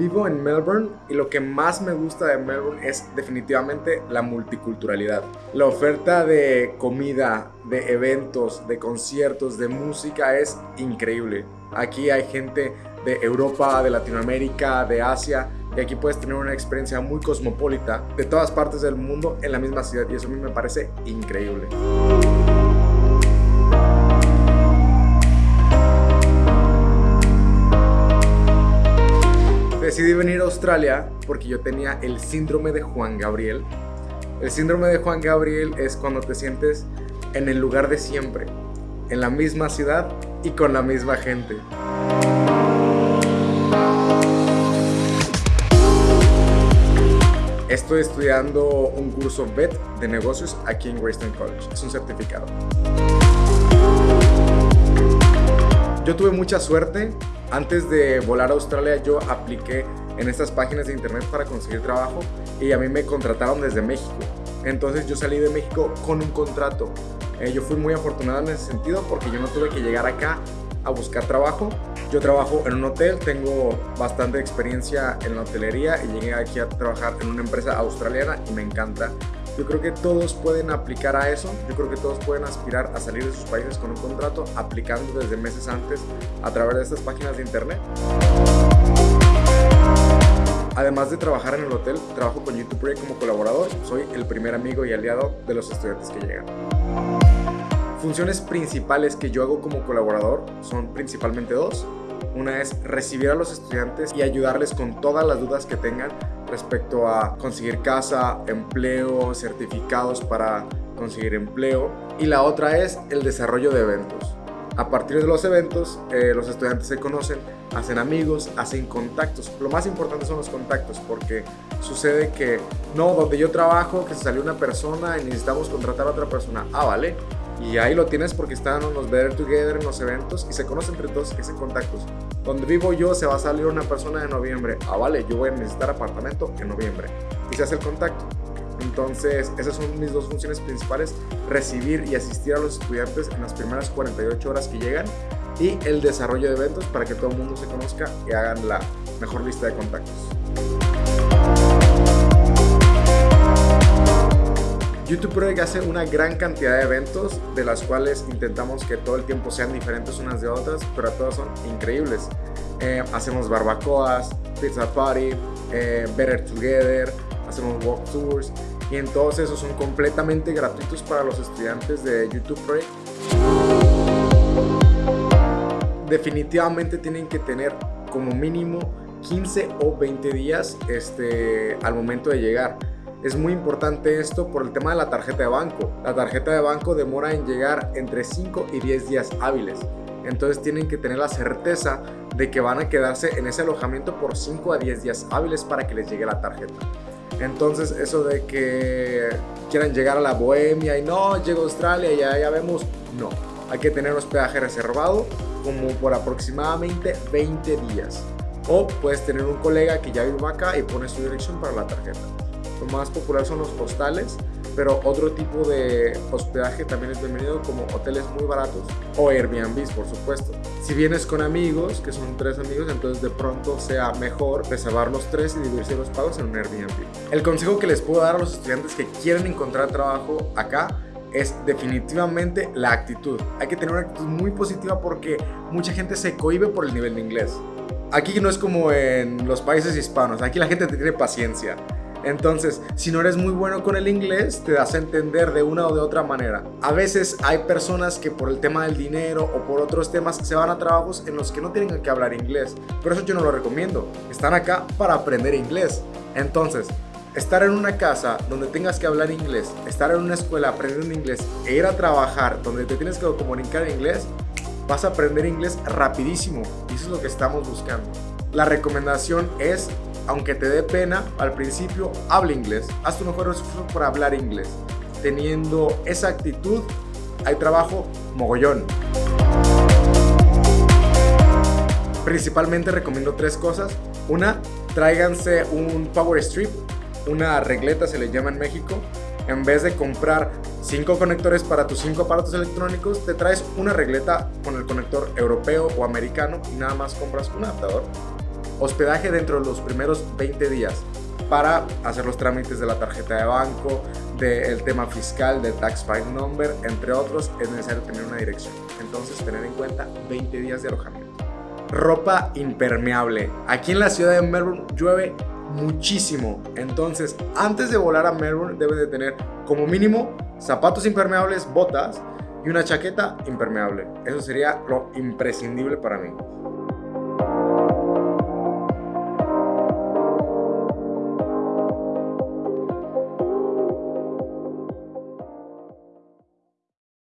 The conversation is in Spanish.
Vivo en Melbourne y lo que más me gusta de Melbourne es definitivamente la multiculturalidad. La oferta de comida, de eventos, de conciertos, de música es increíble. Aquí hay gente de Europa, de Latinoamérica, de Asia y aquí puedes tener una experiencia muy cosmopolita de todas partes del mundo en la misma ciudad y eso a mí me parece increíble. Decidí venir a Australia porque yo tenía el síndrome de Juan Gabriel. El síndrome de Juan Gabriel es cuando te sientes en el lugar de siempre, en la misma ciudad y con la misma gente. Estoy estudiando un curso BET de negocios aquí en Greystone College. Es un certificado. Yo tuve mucha suerte. Antes de volar a Australia yo apliqué en estas páginas de internet para conseguir trabajo y a mí me contrataron desde México. Entonces yo salí de México con un contrato. Eh, yo fui muy afortunado en ese sentido porque yo no tuve que llegar acá a buscar trabajo. Yo trabajo en un hotel, tengo bastante experiencia en la hotelería y llegué aquí a trabajar en una empresa australiana y me encanta yo creo que todos pueden aplicar a eso, yo creo que todos pueden aspirar a salir de sus países con un contrato aplicando desde meses antes a través de estas páginas de internet. Además de trabajar en el hotel, trabajo con YouTube Project como colaborador, soy el primer amigo y aliado de los estudiantes que llegan. Funciones principales que yo hago como colaborador son principalmente dos. Una es recibir a los estudiantes y ayudarles con todas las dudas que tengan respecto a conseguir casa, empleo, certificados para conseguir empleo. Y la otra es el desarrollo de eventos. A partir de los eventos, eh, los estudiantes se conocen, hacen amigos, hacen contactos. Lo más importante son los contactos porque sucede que, no, donde yo trabajo, que se salió una persona y necesitamos contratar a otra persona. Ah, vale y ahí lo tienes porque están en los Better Together, en los eventos y se conocen entre todos y hacen contactos. Donde vivo yo se va a salir una persona en noviembre. Ah, vale, yo voy a necesitar apartamento en noviembre. Y se hace el contacto. Entonces, esas son mis dos funciones principales, recibir y asistir a los estudiantes en las primeras 48 horas que llegan y el desarrollo de eventos para que todo el mundo se conozca y hagan la mejor lista de contactos. YouTube Project hace una gran cantidad de eventos, de las cuales intentamos que todo el tiempo sean diferentes unas de otras, pero todas son increíbles. Eh, hacemos barbacoas, pizza party, eh, Better Together, hacemos walk tours y en todos esos son completamente gratuitos para los estudiantes de YouTube Project. Definitivamente tienen que tener como mínimo 15 o 20 días este, al momento de llegar es muy importante esto por el tema de la tarjeta de banco. La tarjeta de banco demora en llegar entre 5 y 10 días hábiles. Entonces tienen que tener la certeza de que van a quedarse en ese alojamiento por 5 a 10 días hábiles para que les llegue la tarjeta. Entonces eso de que quieran llegar a la Bohemia y no, llego a Australia ya, ya vemos, no. Hay que tener hospedaje reservado como por aproximadamente 20 días. O puedes tener un colega que ya vive acá y pone su dirección para la tarjeta. Lo más popular son los hostales, pero otro tipo de hospedaje también es bienvenido como hoteles muy baratos o Airbnb, por supuesto. Si vienes con amigos, que son tres amigos, entonces de pronto sea mejor reservar los tres y dividirse los pagos en un Airbnb. El consejo que les puedo dar a los estudiantes que quieren encontrar trabajo acá es definitivamente la actitud. Hay que tener una actitud muy positiva porque mucha gente se cohibe por el nivel de inglés. Aquí no es como en los países hispanos, aquí la gente tiene paciencia. Entonces, si no eres muy bueno con el inglés, te das a entender de una o de otra manera. A veces hay personas que por el tema del dinero o por otros temas se van a trabajos en los que no tienen que hablar inglés. Pero eso yo no lo recomiendo. Están acá para aprender inglés. Entonces, estar en una casa donde tengas que hablar inglés, estar en una escuela aprendiendo inglés e ir a trabajar donde te tienes que comunicar en inglés, vas a aprender inglés rapidísimo. Y eso es lo que estamos buscando. La recomendación es aunque te dé pena al principio, habla inglés. Haz tu mejor esfuerzo por hablar inglés. Teniendo esa actitud, hay trabajo mogollón. Principalmente recomiendo tres cosas. Una, tráiganse un power strip, una regleta se le llama en México. En vez de comprar cinco conectores para tus cinco aparatos electrónicos, te traes una regleta con el conector europeo o americano y nada más compras un adaptador hospedaje dentro de los primeros 20 días para hacer los trámites de la tarjeta de banco, del tema fiscal, del tax file number, entre otros, es necesario tener una dirección. Entonces, tener en cuenta 20 días de alojamiento. Ropa impermeable. Aquí en la ciudad de Melbourne llueve muchísimo. Entonces, antes de volar a Melbourne, debes de tener como mínimo zapatos impermeables, botas y una chaqueta impermeable. Eso sería lo imprescindible para mí.